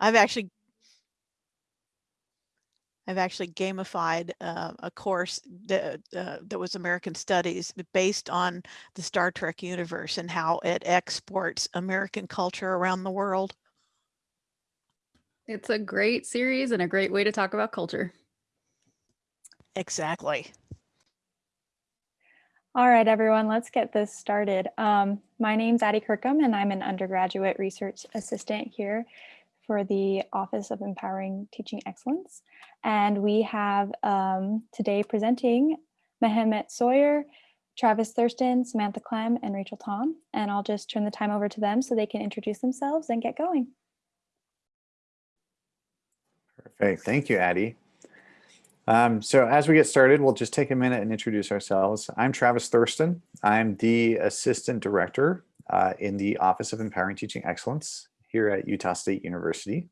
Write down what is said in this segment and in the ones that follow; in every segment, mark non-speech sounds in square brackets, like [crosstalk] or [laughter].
I've actually I've actually gamified uh, a course that, uh, that was American Studies based on the Star Trek universe and how it exports American culture around the world. It's a great series and a great way to talk about culture. Exactly. All right, everyone, let's get this started. Um, my name's Addie Kirkham, and I'm an undergraduate research assistant here for the Office of Empowering Teaching Excellence. And we have um, today presenting Mehmet Soyer, Travis Thurston, Samantha Clem, and Rachel Tom. And I'll just turn the time over to them so they can introduce themselves and get going. Perfect. Thank you, Addie. Um, so as we get started, we'll just take a minute and introduce ourselves. I'm Travis Thurston. I'm the Assistant Director uh, in the Office of Empowering Teaching Excellence here at Utah State University.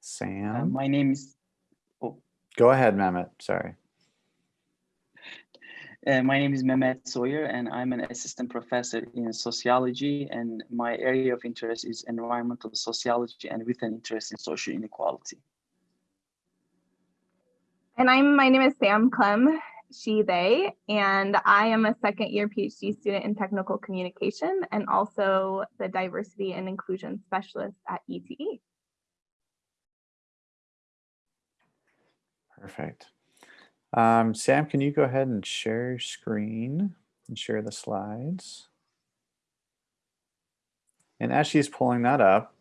Sam? Uh, my name is, oh, Go ahead, Mehmet. Sorry. uh, my name is Mehmet Soyer and I'm an assistant professor in sociology and my area of interest is environmental sociology and with an interest in social inequality. And I'm my name is Sam Clem, she, they, and I am a second year PhD student in technical communication and also the diversity and inclusion specialist at ETE. Perfect. Um, Sam, can you go ahead and share your screen and share the slides? And as she's pulling that up,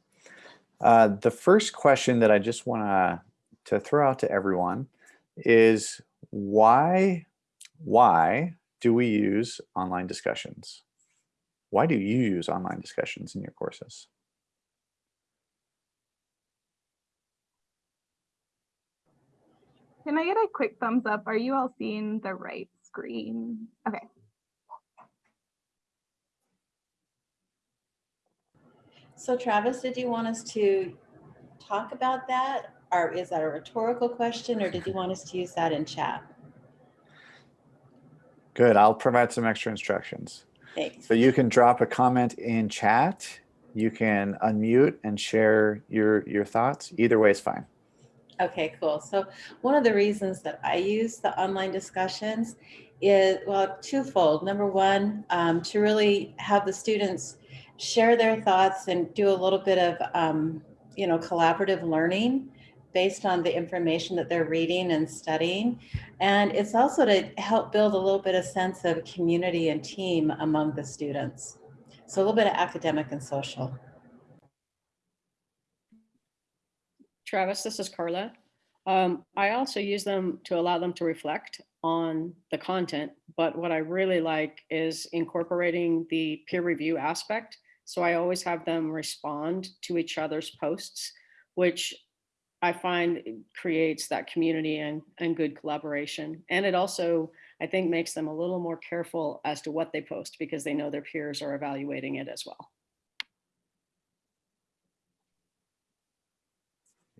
uh, the first question that I just want to throw out to everyone is why why do we use online discussions? Why do you use online discussions in your courses? Can I get a quick thumbs up? Are you all seeing the right screen? Okay. So Travis, did you want us to talk about that? Or is that a rhetorical question or did you want us to use that in chat? Good, I'll provide some extra instructions. Thanks. So you can drop a comment in chat. You can unmute and share your, your thoughts. Either way is fine. Okay, cool. So one of the reasons that I use the online discussions is, well, twofold. Number one, um, to really have the students share their thoughts and do a little bit of, um, you know, collaborative learning based on the information that they're reading and studying. And it's also to help build a little bit of sense of community and team among the students. So a little bit of academic and social. Travis, this is Carla. Um, I also use them to allow them to reflect on the content, but what I really like is incorporating the peer review aspect. So I always have them respond to each other's posts, which I find creates that community and, and good collaboration. And it also, I think, makes them a little more careful as to what they post because they know their peers are evaluating it as well.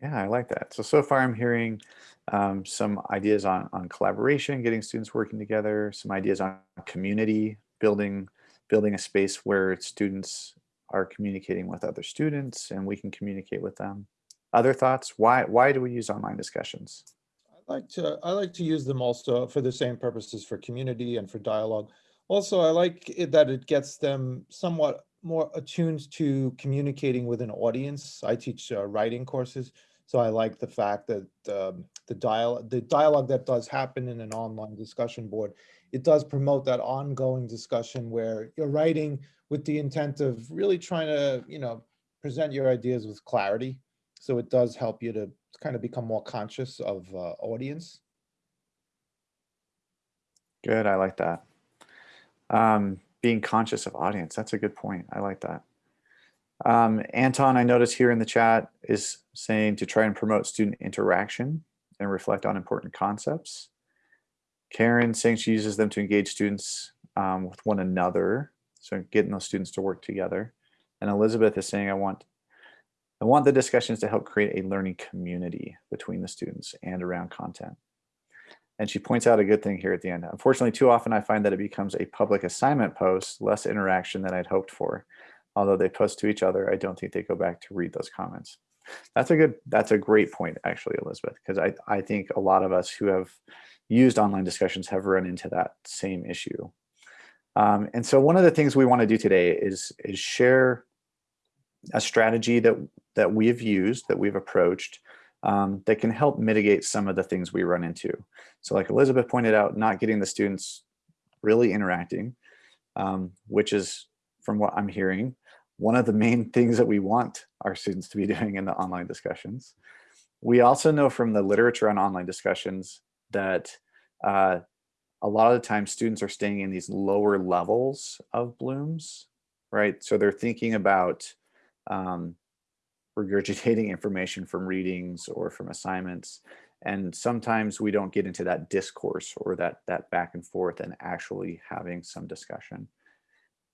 Yeah, I like that. So, so far I'm hearing um, some ideas on, on collaboration, getting students working together, some ideas on community, building, building a space where students are communicating with other students and we can communicate with them. Other thoughts? Why, why do we use online discussions? I like to I like to use them also for the same purposes for community and for dialogue. Also, I like it that it gets them somewhat more attuned to communicating with an audience. I teach uh, writing courses, so I like the fact that um, the dialogue the dialogue that does happen in an online discussion board, it does promote that ongoing discussion where you're writing with the intent of really trying to you know present your ideas with clarity. So it does help you to kind of become more conscious of uh, audience. Good, I like that. Um, being conscious of audience, that's a good point. I like that. Um, Anton, I notice here in the chat is saying to try and promote student interaction and reflect on important concepts. Karen saying she uses them to engage students um, with one another. So getting those students to work together. And Elizabeth is saying, I want I want the discussions to help create a learning community between the students and around content. And she points out a good thing here at the end. Unfortunately, too often I find that it becomes a public assignment post, less interaction than I'd hoped for. although they post to each other, I don't think they go back to read those comments. That's a good, that's a great point, actually, Elizabeth, because I, I think a lot of us who have used online discussions have run into that same issue. Um, and so one of the things we want to do today is, is share a strategy that, that we've used, that we've approached, um, that can help mitigate some of the things we run into. So like Elizabeth pointed out, not getting the students really interacting, um, which is, from what I'm hearing, one of the main [laughs] things that we want our students to be [laughs] doing in the online discussions. We also know from the literature on online discussions that uh, a lot of the time students are staying in these lower levels of blooms, right? So they're thinking about um, regurgitating information from readings or from assignments. And sometimes we don't get into that discourse or that, that back and forth and actually having some discussion.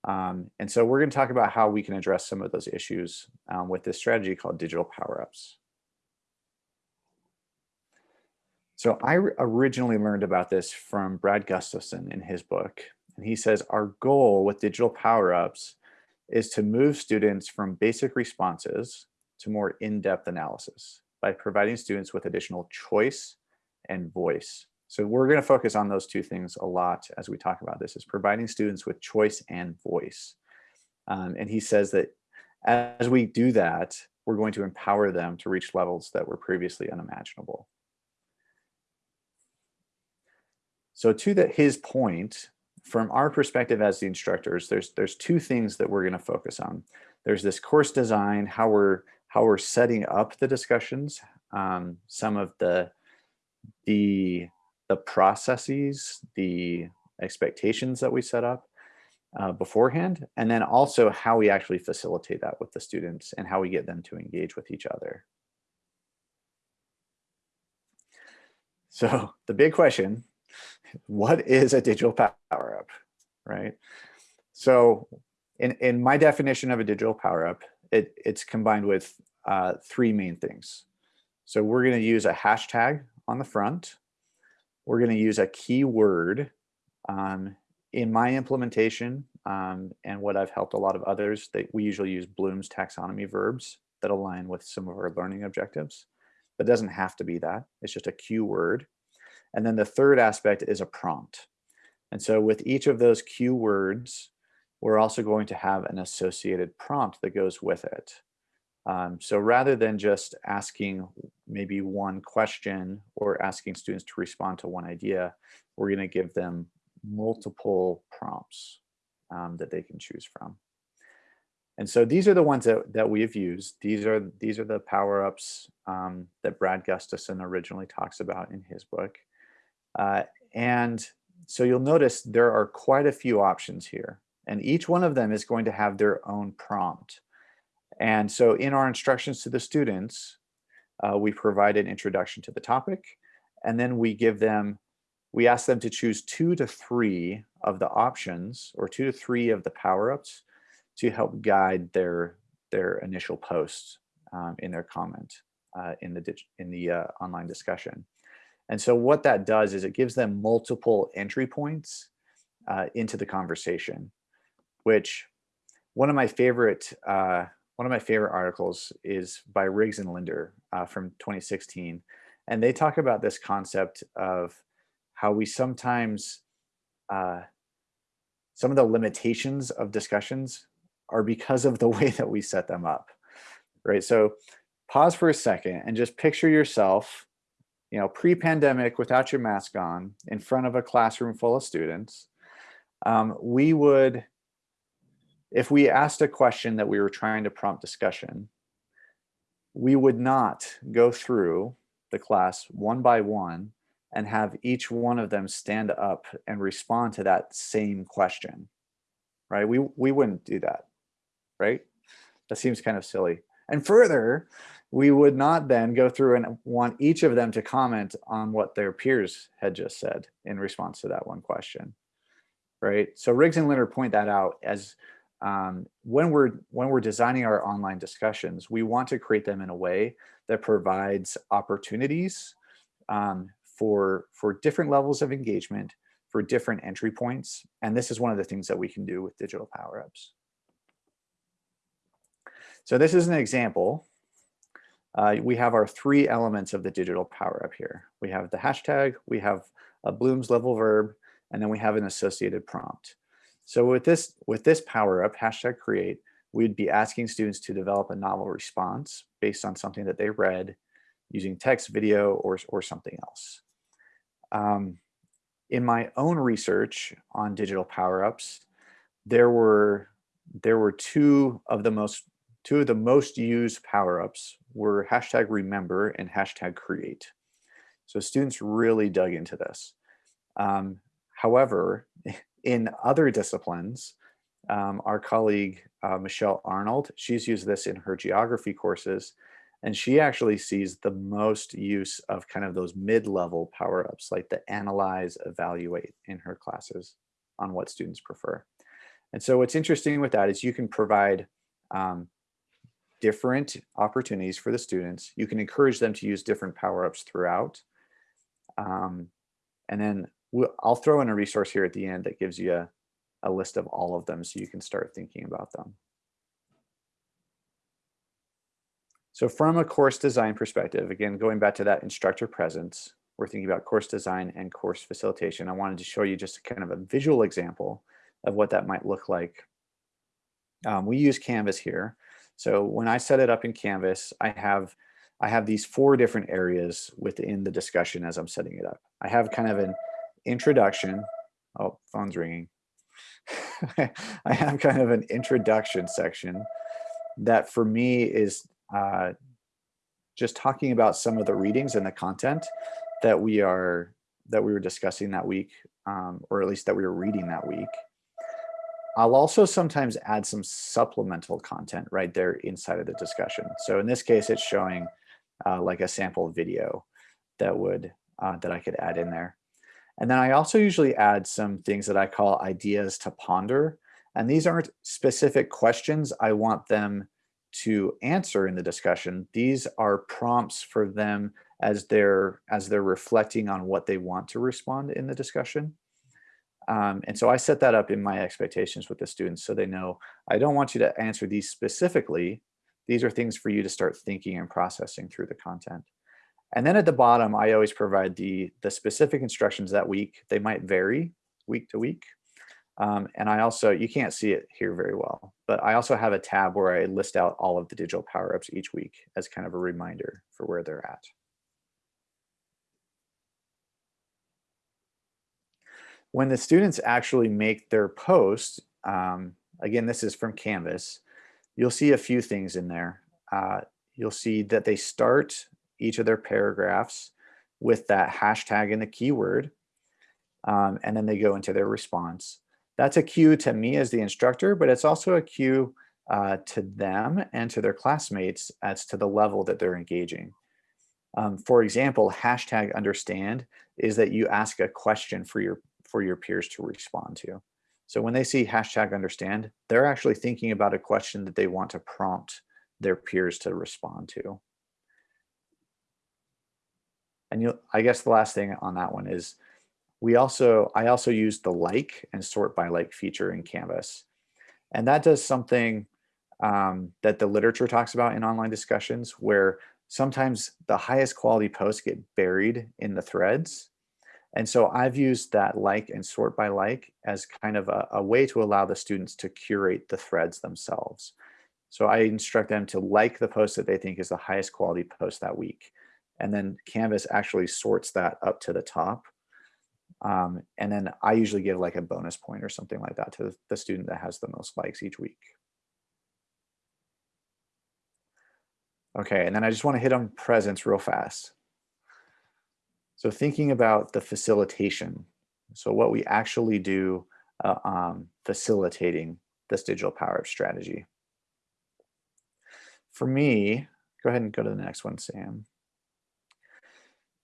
Um, and so we're going to talk about how we can address some of those issues um, with this strategy called digital power-ups. So I originally learned about this from Brad Gustafson in his book. And he says, our goal with digital power-ups is to move students from basic responses to more in-depth analysis by providing students with additional choice and voice. So we're going to focus on those two things a lot as we talk about this, is providing students with choice and voice. Um, and he says that as we do that, we're going to empower them to reach levels that were previously unimaginable. So to that his point, from our perspective as the instructors, there's there's two things that we're going to focus on. There's this course design, how we're how we're setting up the discussions, um, some of the the the processes, the expectations that we set up uh, beforehand, and then also how we actually facilitate that with the students and how we get them to engage with each other. So [laughs] the big question what is a digital power up, right? So in, in my definition of a digital power up, it, it's combined with uh, three main things. So we're going to use a hashtag on the front. We're going to use a keyword. Um, in my implementation um, and what I've helped a lot of others, that we usually use Bloom's taxonomy verbs that align with some of our learning objectives. But it doesn't have to be that. It's just a keyword. And then the third aspect is a prompt. And so with each of those keywords, we're also going to have an associated prompt that goes with it. Um, so rather than just asking maybe one question or asking students to respond to one idea, we're going to give them multiple prompts um, that they can choose from. And so these are the ones that, that we have used. These are these are the power-ups um, that Brad Gustafson originally talks about in his book. Uh, and so you'll notice there are quite a few options here. And each one of them is going to have their own prompt. And so in our instructions to the students, uh, we provide an introduction to the topic, and then we give them, we ask them to choose two to three of the options or two to three of the power-ups to help guide their, their initial posts um, in their comment uh, in the, in the uh, online discussion. And so what that does is it gives them multiple entry points uh, into the conversation, which one of my favorite uh, one of my favorite articles is by Riggs and Linder uh, from 2016. And they talk about this concept of how we sometimes, uh, some of the limitations of discussions are because of the [laughs] way that we set them up, right? So pause for a second and just picture yourself you know, pre-pandemic without your mask on in front of a classroom full of students, um, we would, if we asked a question that we were trying to prompt discussion, we would not go through the class one by one and have each one of them stand up and respond to that same question, right? We, we wouldn't do that, right? That seems kind of silly. And further, we would not then go through and want each of them to comment on what their peers had just said in response to that one question, right? So Riggs and Linder point that out as um, when we're when we're designing our online discussions, we want to create them in a way that provides opportunities um, for for different levels of engagement, for different entry points, and this is one of the things that we can do with digital power ups. So this is an example. Uh, we have our three elements of the digital power up here. We have the hashtag, we have a Bloom's level verb, and then we have an associated prompt. So with this, with this power up, hashtag create, we'd be asking students to develop a novel response based on something that they read using text, video, or, or something else. Um, in my own research on digital power-ups, there were there were two of the most two of the most used power-ups were hashtag remember and hashtag create. So students really dug into this. Um, however, [laughs] in other disciplines, um, our colleague uh, Michelle Arnold, she's used this in her geography courses, and she actually sees the most use of kind of those mid-level power-ups like the analyze, evaluate in her classes on what students prefer. And so what's interesting with that is you can provide um, different opportunities for the students. You can encourage them to use different power-ups throughout. Um, and then we'll, I'll throw in a resource here at the end that gives you a, a list of all of them so you can start thinking about them. So from a course design perspective, again, going back to that instructor presence, we're thinking about course design and course facilitation. I wanted to show you just kind of a visual example of what that might look like. Um, we use Canvas here. So when I set it up in Canvas, I have I have these four different areas within the discussion as I'm setting it up. I have kind of an introduction. Oh, phone's ringing. [laughs] I have kind of an introduction section that for me is uh, just talking about some of the readings and the content that we are that we were discussing that week, um, or at least that we were reading that week. I'll also sometimes add some supplemental content right there inside of the discussion. So in this case, it's showing uh, like a sample video that would uh, that I could add in there. And then I also usually add some things that I call ideas to ponder. And these aren't specific questions I want them to answer in the discussion. These are prompts for them as they're as they're reflecting on what they want to respond in the discussion. Um, and so I set that up in my expectations with the students so they know I don't want you to answer these specifically. These are things for you to start thinking and processing through the content. And then at the bottom, I always provide the, the specific instructions that week. They might vary week to week. Um, and I also, you can't see it here very well, but I also have a tab where I list out all of the digital power-ups each week as kind of a reminder for where they're at. When the students actually make their post, um, again, this is from Canvas, you'll see a few things in there. Uh, you'll see that they start each of their paragraphs with that hashtag and the keyword, um, and then they go into their response. That's a cue to me as the instructor, but it's also a cue uh, to them and to their classmates as to the level that they're engaging. Um, for example, hashtag understand is that you ask a question for your for your peers to respond to. So when they see hashtag understand, they're actually thinking about a question that they want to prompt their peers to respond to. And you, I guess the last thing on that one is we also, I also use the like and sort by like feature in Canvas. And that does something um, that the literature talks about in online discussions where sometimes the highest quality posts get buried in the threads and so I've used that like and sort by like as kind of a, a, way to allow the students to curate the threads themselves. So I instruct them to like the post that they think is the highest quality post that week. And then Canvas actually sorts that up to the top. Um, and then I usually give like a bonus point or something like that to the student that has the most likes each week. Okay, and then I just want to hit on presence real fast. So thinking about the facilitation, so what we actually do uh, um, facilitating this digital power up strategy. For me, go ahead and go to the next one, Sam.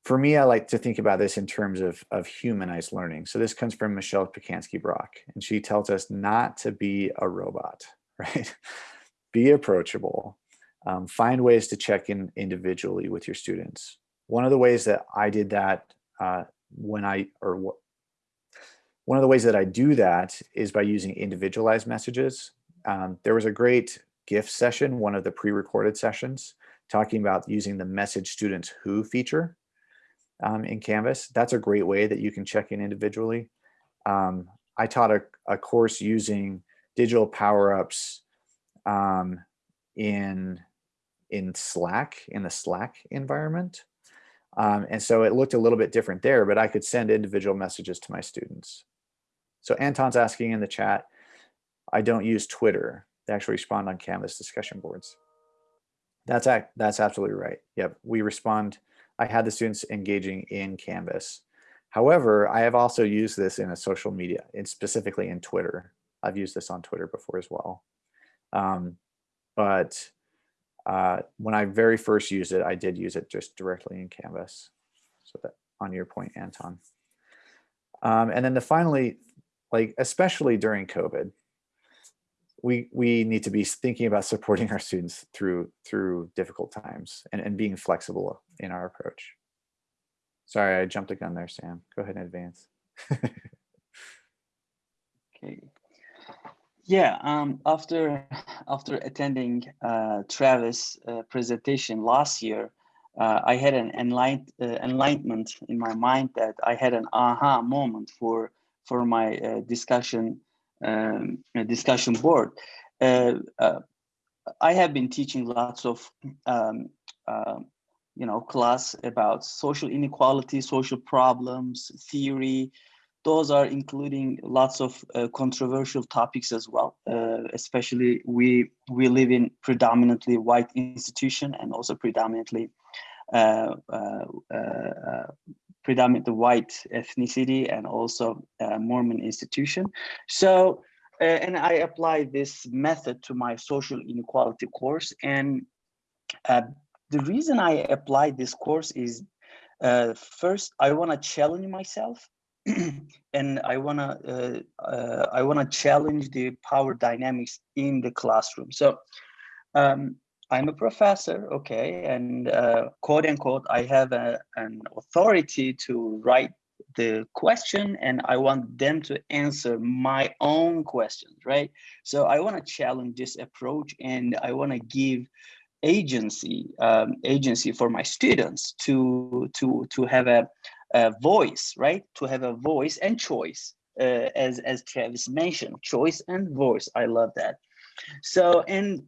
For me, I like to think about this in terms of, of humanized learning. So this comes from Michelle Pacansky-Brock, and she tells us not to be a robot, [laughs] right? be approachable, um, find ways to check in individually with your students. One of the ways that I did that uh, when I, or one of the ways that I do that is by using individualized messages. Um, there was a great gift session, one of the pre-recorded sessions, talking about using the message students who feature um, in Canvas. That's a great way that you can check in individually. Um, I taught a, a course using digital power-ups um, in, in Slack, in the Slack environment. Um, and so it looked a little bit different there, but I could send individual messages to my students. So Anton's asking in the chat, I don't use Twitter. They actually respond on Canvas discussion boards. That's that's absolutely right. Yep, we respond. I had the students engaging in Canvas. However, I have also used this in a social media, and specifically in Twitter. I've used this on Twitter before as well. Um, but uh, when I very first used it, I did use it just directly in Canvas. So that on your point, Anton. Um, and then the finally, like especially during COVID, we we need to be thinking about supporting our students through through difficult times and, and being flexible in our approach. Sorry, I jumped the gun there, Sam. Go ahead and advance. [laughs] Okay. Yeah, um, after after attending uh, Travis' uh, presentation last year, uh, I had an enlight, uh, enlightenment in my mind that I had an aha moment for for my uh, discussion um, discussion board. Uh, uh, I have been teaching lots of um, uh, you know class about social inequality, social problems, theory, those are including lots of uh, controversial topics as well. Uh, especially we we live in predominantly white institution and also predominantly predominantly white ethnicity and also uh, Mormon institution. So and I applied this method to my social inequality course and the reason I applied this course is first I want to challenge myself [clears throat] and I wanna uh, uh, I wanna challenge the power dynamics in the classroom. So um, I'm a professor, okay, and uh, quote unquote, I have a, an authority to write the question and I want them to answer my own questions, right? So I want to challenge this approach and I want to give agency um, agency for my students to to to have a uh, voice, right? To have a voice and choice, uh, as as Travis mentioned, choice and voice. I love that. So and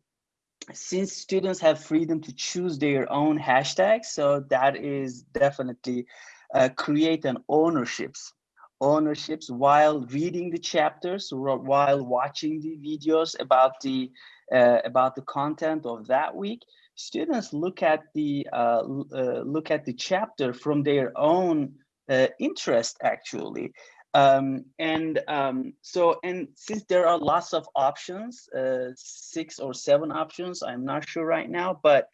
since students have freedom to choose their own hashtags, so that is definitely uh, create an ownerships ownerships while reading the chapters while watching the videos about the uh, about the content of that week. Students look at the uh, uh, look at the chapter from their own uh, interest actually um, and um, so and since there are lots of options uh, six or seven options i'm not sure right now but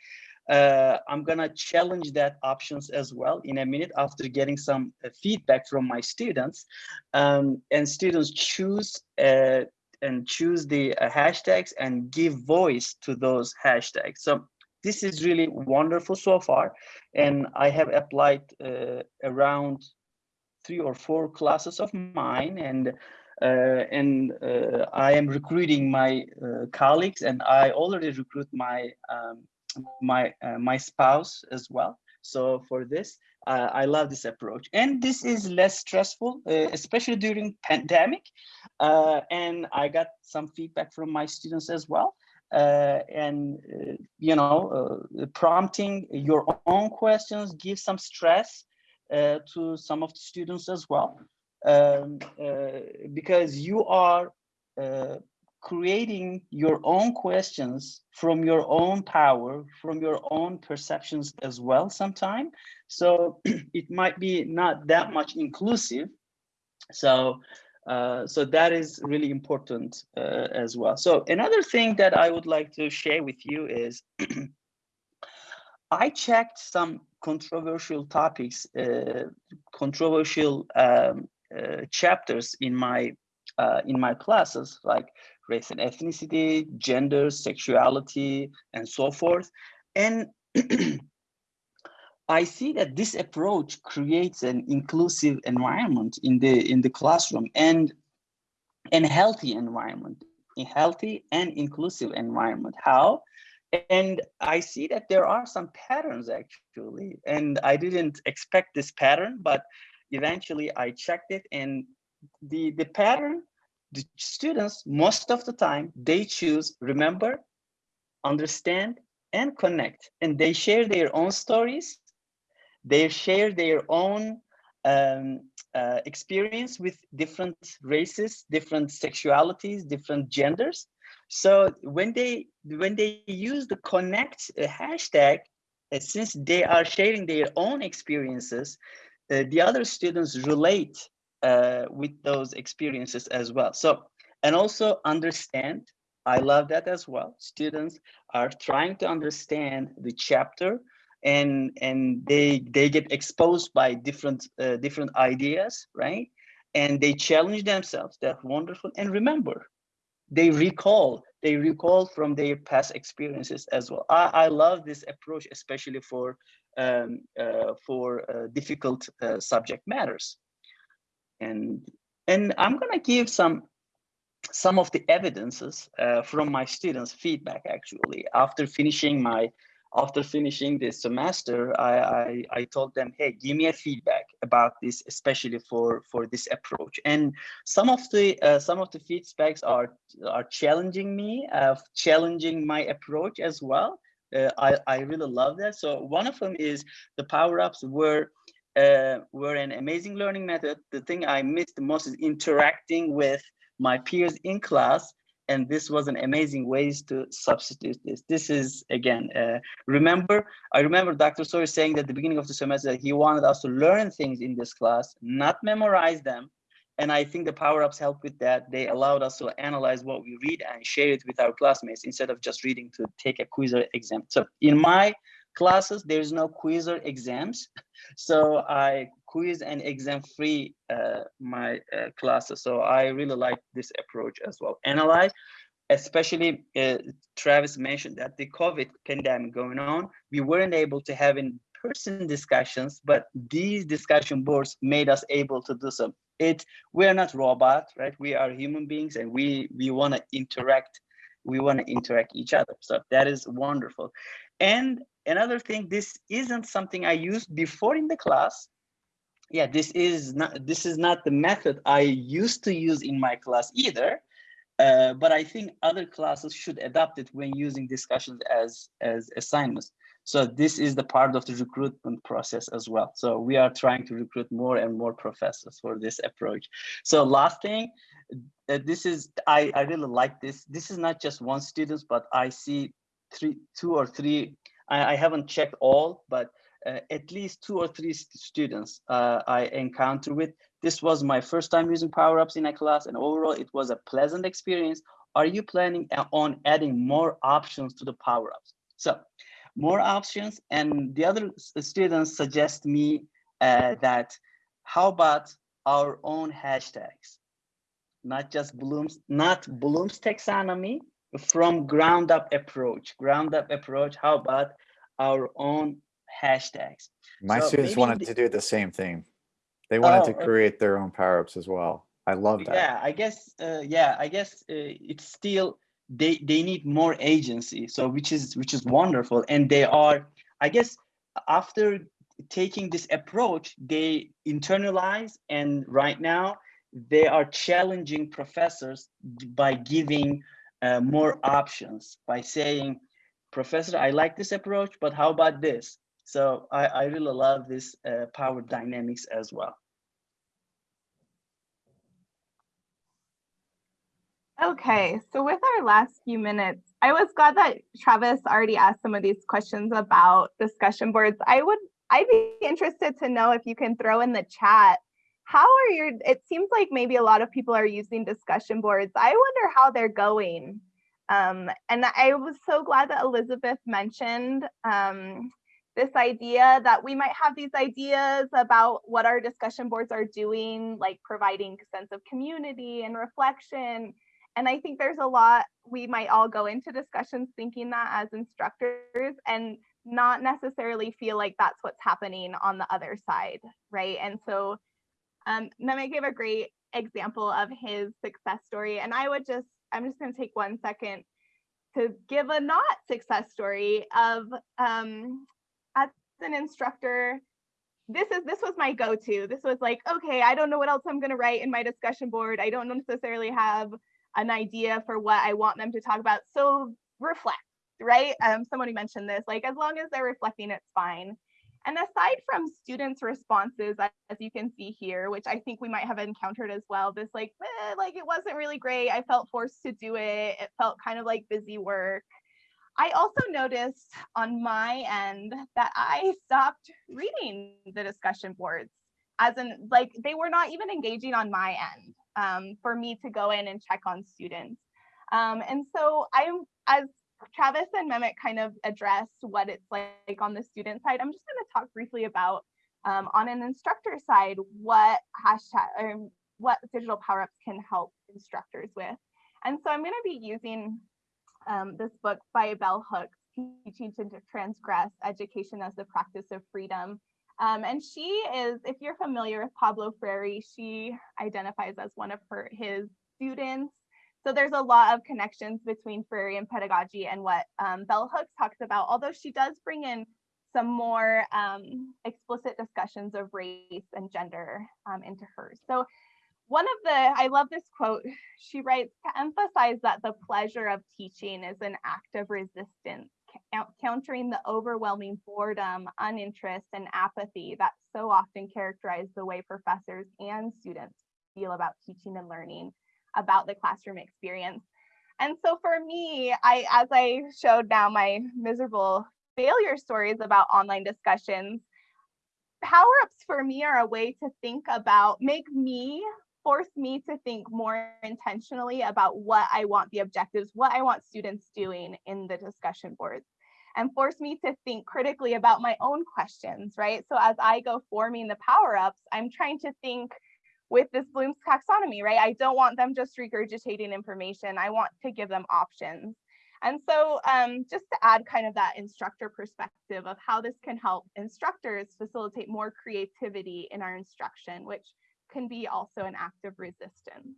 uh, i'm gonna challenge that options as well in a minute after getting some uh, feedback from my students um, and students choose and choose the hashtags and give voice to those hashtags so this is really wonderful so far. And I have applied uh, around three or four classes of mine and uh, and uh, I am recruiting my uh, colleagues and I already recruit my um, my uh, my spouse as well. So for this, uh, I love this approach. And this is less stressful, especially during pandemic. and I got some feedback from my students as well. Uh, and uh, you know uh, prompting your own questions give some stress to some of the students as well um, because you are creating your own questions from your own power, from your own perceptions as well sometime. So [clears throat] it might be not that much inclusive. So uh, so that is really important uh, as well. So another thing that I would like to share with you is [clears throat] I checked some controversial topics, uh, controversial um, uh, chapters in my uh, in my classes, like race and ethnicity, gender, sexuality, and so forth. And [clears throat] I see that this approach creates an inclusive environment in the in the classroom and an healthy environment. A healthy and inclusive environment. How? And I see that there are some patterns actually, and I didn't expect this pattern, but eventually I checked it and the, the pattern, the students, most of the time, they choose remember, understand, and connect. And they share their own stories. They share their own um, uh, experience with different races, different sexualities, different genders. So when they when they use the connect uh, hashtag, uh, since they are sharing their own experiences, uh, the other students relate uh, with those experiences as well. So and also understand. I love that as well. Students are trying to understand the chapter and and they they get exposed by different uh, different ideas right and they challenge themselves that's wonderful and remember they recall they recall from their past experiences as well. I, I love this approach especially for um, uh, for uh, difficult uh, subject matters. And and i'm gonna give some some of the evidences uh, from my students feedback actually. After finishing my after finishing this semester, I, I, I, told them, hey, give me a feedback about this, especially for, for this approach. And some of the uh, some of the feedbacks are are challenging me, uh, challenging my approach as well. Uh, I, I really love that. So one of them is the power-ups were uh, were an amazing learning method. The thing I missed the most is interacting with my peers in class and this was an amazing ways to substitute this. This is again, uh, remember, I remember Dr. Soyer saying at the beginning of the semester that he wanted us to learn things in this class, not memorize them. And I think the power-ups helped with that. They allowed us to analyze what we read and share it with our classmates instead of just reading to take a quiz or exam. So in my classes, there's no quiz or exams. [laughs] So I quiz and exam free uh, my uh, classes. So I really like this approach as well. Analyze, especially uh, Travis mentioned that the COVID pandemic going on, we weren't able to have in person discussions, but these discussion boards made us able to do so. It we're not robots, right? We are human beings and we we want to interact. We want to interact each other. So that is wonderful. And another thing, this isn't something I used before in the class. Yeah, this is not this is not the method I used to use in my class either. Uh, but I think other classes should adopt it when using discussions as as assignments. So this is the part of the recruitment process as well. So we are trying to recruit more and more professors for this approach. So last thing, uh, this is I I really like this. This is not just one student, but I see three, two or three I, I haven't checked all, but uh, at least two or three st students uh, I encountered with. This was my first time using Power-Ups in a class and overall it was a pleasant experience. Are you planning on adding more options to the Power-Ups? So more options and the other students suggest me uh, that how about our own hashtags? Not just Bloom's, not Bloom's taxonomy, from ground up approach ground up approach how about our own hashtags My So students wanted to do the same thing. They wanted Oh, to okay. create their own power-ups as well. I love that. yeah i guess uh, yeah i guess uh, it's still they they need more agency so which is which is wonderful and they are i guess after taking this approach they internalize and right now they are challenging professors by giving uh, more options by saying professor i like this approach but how about this so i i really love this uh, power dynamics as well Okay, so with our last few minutes, I was glad that Travis already asked some of these questions about discussion boards. I would, I'd be interested to know if you can throw in the chat. How are your, it seems like maybe a lot of people are using discussion boards. I wonder how they're going. Um, and I was so glad that Elizabeth mentioned um, this idea that we might have these ideas about what our discussion boards are doing, like providing sense of community and reflection. And I think there's a lot, we might all go into discussions thinking that as instructors and not necessarily feel like that's what's happening on the other side, right? And so um, gave a great example of his success story. And I would just I'm just going to take one second to give a not success story of um, an instructor. This is this was my go-to. This was like, okay, I don't know what else I'm going to write in my discussion board. I don't necessarily have an idea for what I want them to talk about. So reflect, right? Um, somebody mentioned this. Like as long as they're reflecting, it's fine. And aside from students' responses, as you can see here, which I think we might have encountered as well, this like, eh, like it wasn't really great. I felt forced to do it. It felt kind of like busy work. I also noticed on my end that I stopped reading the discussion boards as in like they were not even engaging on my end um, for me to go in and check on students. Um, and so I'm as Travis and Mehmet kind of address what it's like on the student side. I'm just going to talk briefly about um, on an instructor side what hashtag or what digital power ups can help instructors with. And so I'm going to be using um, this book by Bell Hooks, Teaching to Transgress Education as the Practice of Freedom. Um, and she is, if you're familiar with Pablo Freire, she identifies as one of her his students. So there's a lot of connections between Freirean pedagogy and what um, Bell Hooks talks about, although she does bring in some more um, explicit discussions of race and gender um, into hers. So one of the, I love this quote, she writes, to emphasize that the pleasure of teaching is an act of resistance, countering the overwhelming boredom, uninterest, and apathy that so often characterize the way professors and students feel about teaching and learning about the classroom experience. And so for me, I, as I showed now my miserable failure stories about online discussions, power ups for me are a way to think about, make me force me to think more intentionally about what I want the objectives, what I want students doing in the discussion boards, and force me to think critically about my own questions, right? So as I go forming the power ups, I'm trying to think with this Bloom's taxonomy, right? I don't want them just regurgitating information. I want to give them options. And so um, just to add kind of that instructor perspective of how this can help instructors facilitate more creativity in our instruction, which can be also an act of resistance.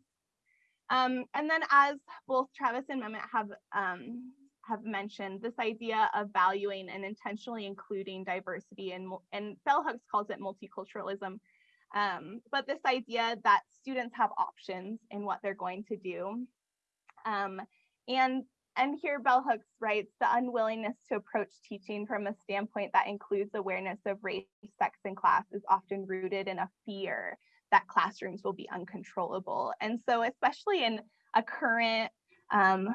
Um, and then as both Travis and Mehmet have, um, have mentioned, this idea of valuing and intentionally including diversity and, and Bell Hooks calls it multiculturalism. Um, but this idea that students have options in what they're going to do. Um, and, and here Bell Hooks writes, the unwillingness to approach teaching from a standpoint that includes awareness of race, sex, and class is often rooted in a fear that classrooms will be uncontrollable. And so especially in a current um,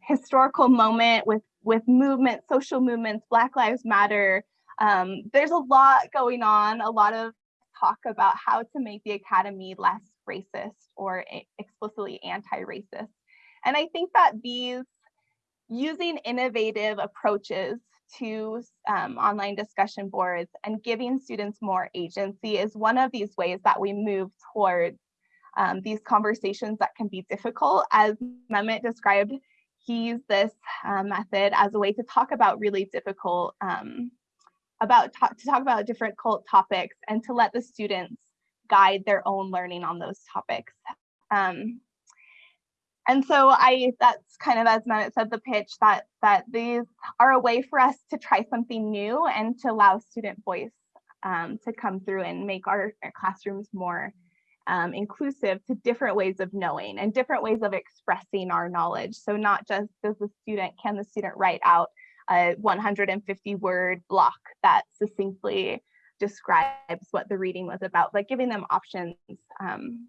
historical moment with, with movement, social movements, Black Lives Matter, um, there's a lot going on, a lot of talk about how to make the academy less racist or explicitly anti-racist. And I think that these using innovative approaches to um, online discussion boards and giving students more agency is one of these ways that we move towards um, these conversations that can be difficult. As Mehmet described, he used this uh, method as a way to talk about really difficult, um, about to talk about difficult topics and to let the students guide their own learning on those topics. Um, and so I that's kind of as Matt said the pitch that that these are a way for us to try something new and to allow student voice um, to come through and make our, our classrooms more um, inclusive to different ways of knowing and different ways of expressing our knowledge. So not just does the student, can the student write out a 150 word block that succinctly describes what the reading was about, but giving them options um,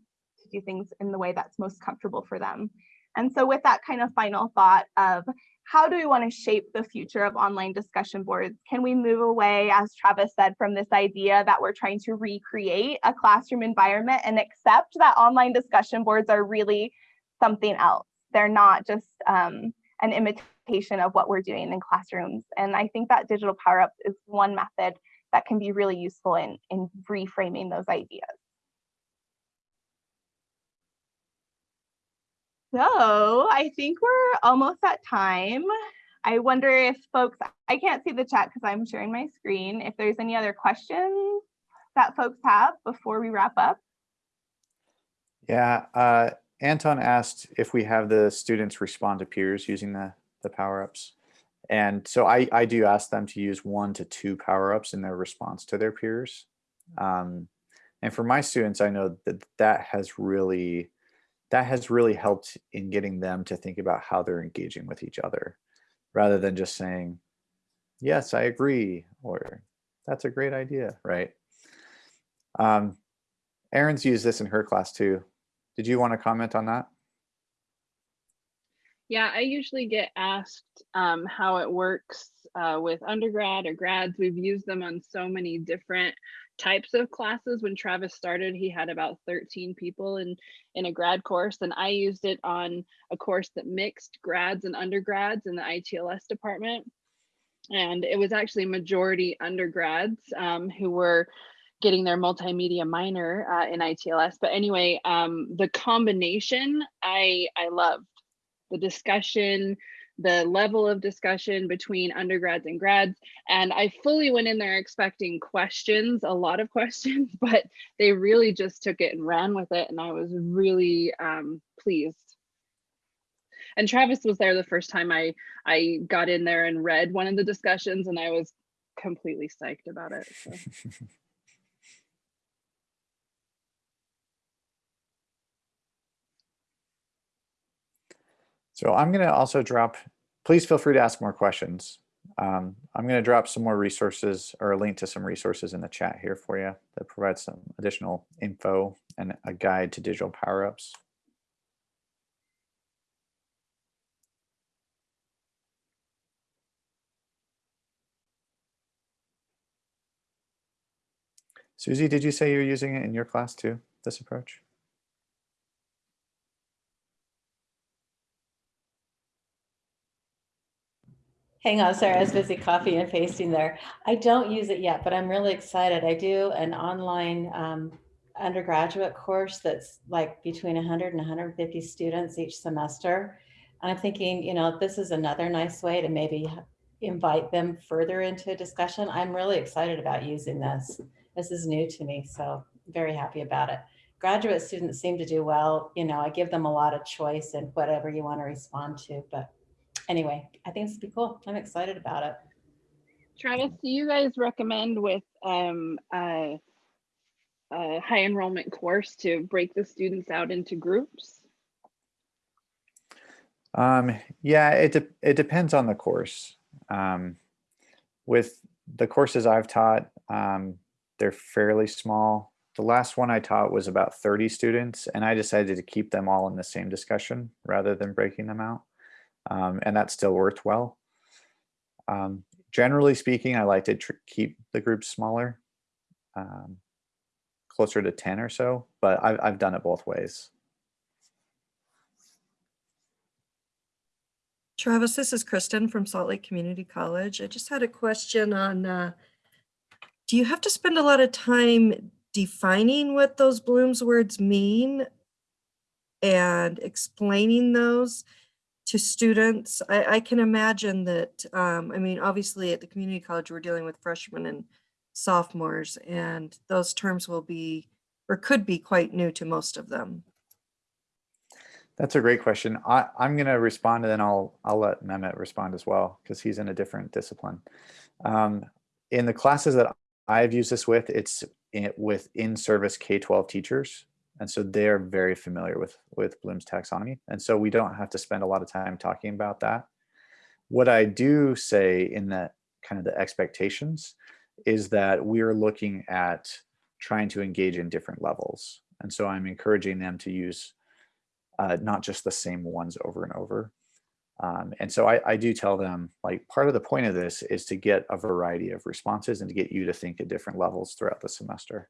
do things in the way that's most comfortable for them. And so with that kind of final thought of how do we want to shape the future of online discussion boards? Can we move away, as Travis said, from this idea that we're trying to recreate a classroom environment and accept that online discussion boards are really something else? They're not just um, an imitation of what we're doing in classrooms. And I think that digital power ups is one method that can be really useful in, in reframing those ideas. So I think we're almost at time. I wonder if folks, I can't see the chat because I'm sharing my screen. If there's any other questions that folks have before we wrap up. Yeah, uh, Anton asked if we have the students respond to peers using the, the power-ups. And so I, I do ask them to use one to two power-ups in their response to their peers. Um, and for my students, I know that that has really, that has really helped in getting them to think about how they're engaging with each other, rather than just saying, yes, I agree, or that's a great idea, right? Um, Erin's used this in her class too. Did you want to comment on that? Yeah, I usually get asked um, how it works uh, with undergrad or grads. We've used them on so many different types of classes. When Travis started, he had about 13 people in, in a grad course, and I used it on a course that mixed grads and undergrads in the ITLS department. And it was actually majority undergrads um, who were getting their multimedia minor uh, in ITLS. But anyway, um, the combination I I loved the discussion, the level of discussion between undergrads and grads. And I fully went in there expecting questions, a lot of [laughs] questions, but they really just took it and ran with it. And I was really um, pleased. And Travis was there the first time I, I got in there and read one of the discussions and I was completely psyched about it. So. [laughs] So I'm going to also drop, please feel free to ask more questions. Um, I'm going to drop some more resources or a link to some resources in the chat here for you that provide some additional info and a guide to digital power-ups. Susie, did you say you're using it in your class too, this approach? Hang on, sorry, I was busy copy and pasting there. I don't use it yet, but I'm really excited. I do an online um, undergraduate course that's like between 100 and 150 students each semester. And I'm thinking, you know, this is another nice way to maybe invite them further into a discussion. I'm really excited about using this. This is new to me, so very happy about it. Graduate students seem to do well. You know, I give them a lot of choice and whatever you want to respond to, but anyway, I think this would be cool. I'm excited about it. Travis, do you guys recommend with um, a, a high enrollment course to break the students out into groups? Um, yeah, it, de it depends on the course. Um, with the courses I've taught, um, they're fairly small. The last one I taught was about 30 students, and I decided to keep them all in the same discussion rather than breaking them out um, and that still worked well. Um, generally speaking, I like to keep the groups smaller, um, closer to 10 or so, but I've, I've done it both ways. Travis, this is Kristen from Salt Lake Community College. I just had a question on, uh, do you have to spend a lot of time defining what those Bloom's words mean and explaining those? To students. I, I can imagine that, um, I mean, obviously at the community college, we're dealing with freshmen and sophomores, and those terms will be or could be quite new to most of them. That's a great question. I, I'm going to respond and then I'll, I'll let Mehmet respond as well because he's in a different discipline. Um, in the classes that I've used this with, it's in, with in-service K-12 teachers. And so they're very familiar with, with Bloom's taxonomy. And so we don't have to spend a lot of time talking about that. What I do say in that kind of the expectations is that we're looking at trying to engage in different levels. And so I'm encouraging them to use uh, not just the same ones over and over. Um, and so I, I, do tell them like part of the point of this is to get a variety of responses and to get you to think at different levels throughout the semester.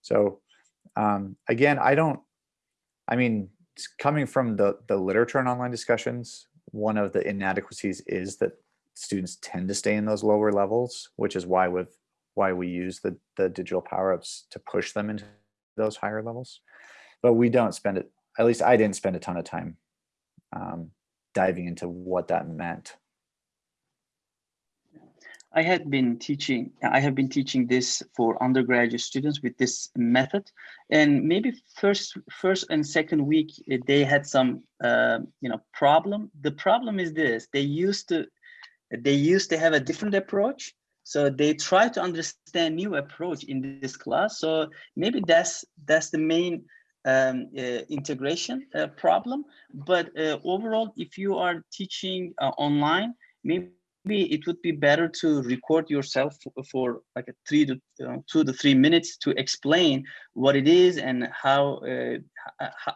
So um, again, I don't, I mean, coming from the, the literature and online discussions, one of the inadequacies is that students tend to stay in those lower levels, which is why we've why we use the, the digital power-ups to push them into those higher levels. But we don't spend it, at least I didn't spend a ton of time um, diving into what that meant. I had been teaching, I have been teaching this for undergraduate students with this method. And maybe first, first and second week, eh, they had some, uh, you know, problem. The problem is this, they used to, they used to have a different approach. So they try to understand new approach in this class. So maybe that's, that's the main um, uh, integration uh, problem. But overall, if you are teaching uh, online, maybe it would be better to record yourself for, like a three to uh, two to three minutes to explain what it is and how uh,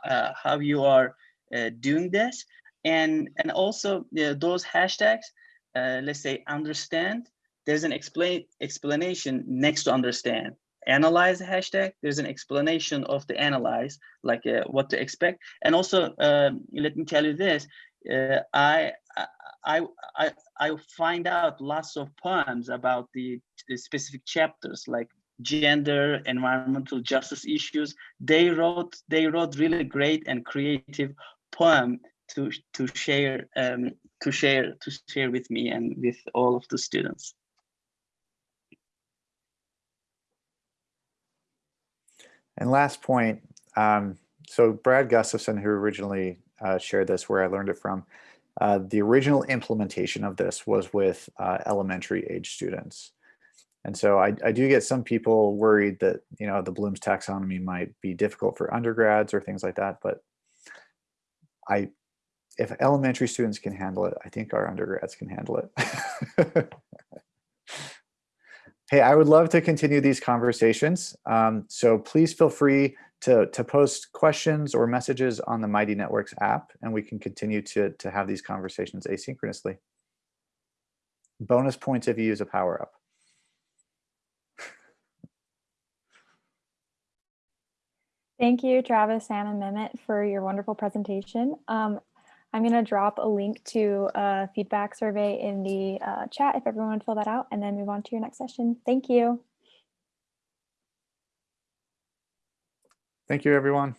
uh, how you are uh, doing this. And and also those hashtags uh, let's say understand there's an explain explanation next to understand. Analyze hashtag there's an explanation of the analyze like uh, what to expect. And also um, let me tell you this uh, I, I i i find out lots of poems about the, the specific chapters like gender environmental justice issues. They wrote they wrote really great and creative poem to to share um to share to share with me and with all of the students. And last point, um, so Brad Gustafson, who originally uh, shared this, where I learned it from, uh, the original implementation of this was with uh, elementary age students. And so I, I do get some people worried that, you know, the Bloom's taxonomy might be difficult for undergrads or things like that, but I, if elementary students can handle it, I think our undergrads can handle it. [laughs] Hey, I would love to continue these conversations. Um, so please feel free to, to post questions or messages on the Mighty Networks app, and we can continue to, to have these conversations asynchronously. Bonus points if you use a power up. Thank you, Travis, Sam, and Mehmet for your wonderful presentation. Um, I'm going to drop a link to a feedback survey in the uh, chat if everyone would fill that out and then move on to your next session. Thank you. Thank you, everyone.